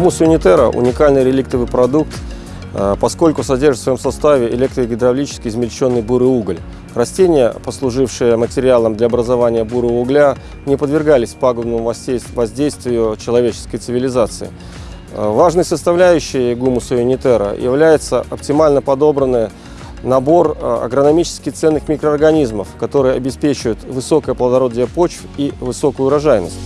Гумус Унитера – уникальный реликтовый продукт, э, поскольку содержит в своем составе электрогидравлически измельченный бурый уголь. Растения, послужившие материалом для образования бурого угля, не подвергались пагубному воздействию человеческой цивилизации. Э, важной составляющей гумуса унитера является оптимально подобранный набор э, агрономически ценных микроорганизмов, которые обеспечивают высокое плодородие почв и высокую урожайность.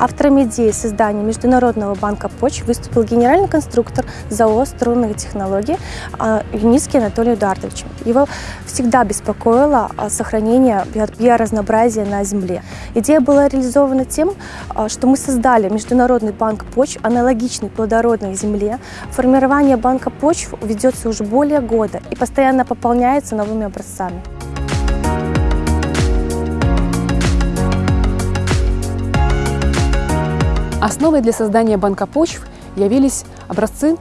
Автором идеи создания Международного банка почв выступил генеральный конструктор ЗАО «Струнные технологии» а, Юницкий Анатолий Эдуардович. Его всегда беспокоило а, сохранение биоразнообразия на Земле. Идея была реализована тем, а, что мы создали Международный банк почв, аналогичный плодородной Земле. Формирование банка почв ведется уже более года и постоянно пополняется новыми образцами. Основой для создания банка почв явились образцы,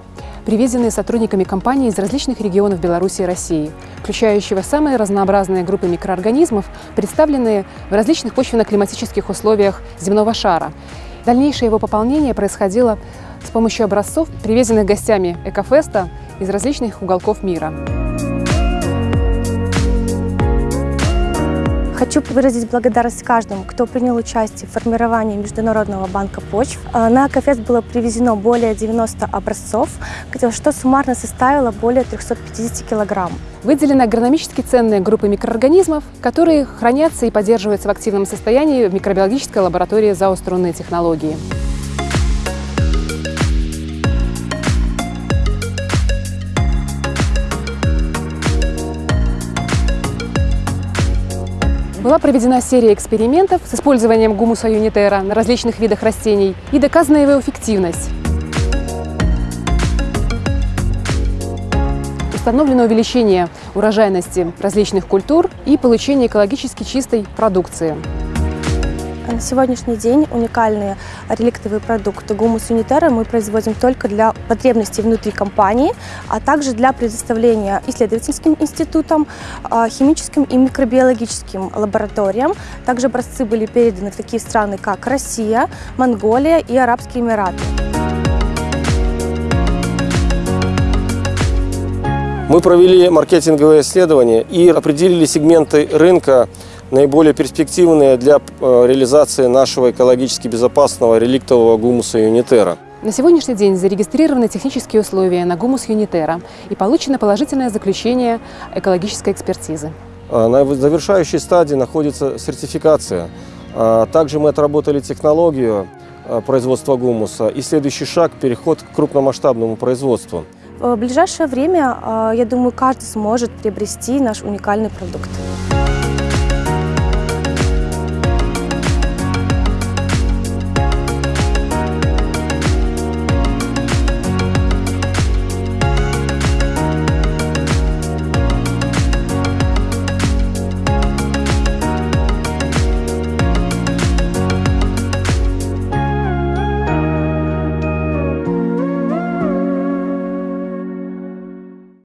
привезенные сотрудниками компании из различных регионов Беларуси и России, включающего самые разнообразные группы микроорганизмов, представленные в различных почвенно-климатических условиях земного шара. Дальнейшее его пополнение происходило с помощью образцов, привезенных гостями Экофеста из различных уголков мира. Хочу выразить благодарность каждому, кто принял участие в формировании Международного банка почв. А, на Акафест было привезено более 90 образцов, что суммарно составило более 350 килограмм. Выделены агрономически ценные группы микроорганизмов, которые хранятся и поддерживаются в активном состоянии в микробиологической лаборатории ЗАО «Струнные технологии». Была проведена серия экспериментов с использованием гумуса юнитера на различных видах растений и доказана его эффективность. Установлено увеличение урожайности различных культур и получение экологически чистой продукции. На сегодняшний день уникальные реликтовые продукты гумус унитера мы производим только для потребностей внутри компании, а также для предоставления исследовательским институтам, а, химическим и микробиологическим лабораториям. Также образцы были переданы в такие страны, как Россия, Монголия и Арабские Эмираты. Мы провели маркетинговое исследование и определили сегменты рынка, наиболее перспективные для э, реализации нашего экологически безопасного реликтового гумуса Юнитера. На сегодняшний день зарегистрированы технические условия на гумус Юнитера и получено положительное заключение экологической экспертизы. А, на завершающей стадии находится сертификация. А, также мы отработали технологию производства гумуса и следующий шаг – переход к крупномасштабному производству. В ближайшее время, я думаю, каждый сможет приобрести наш уникальный продукт.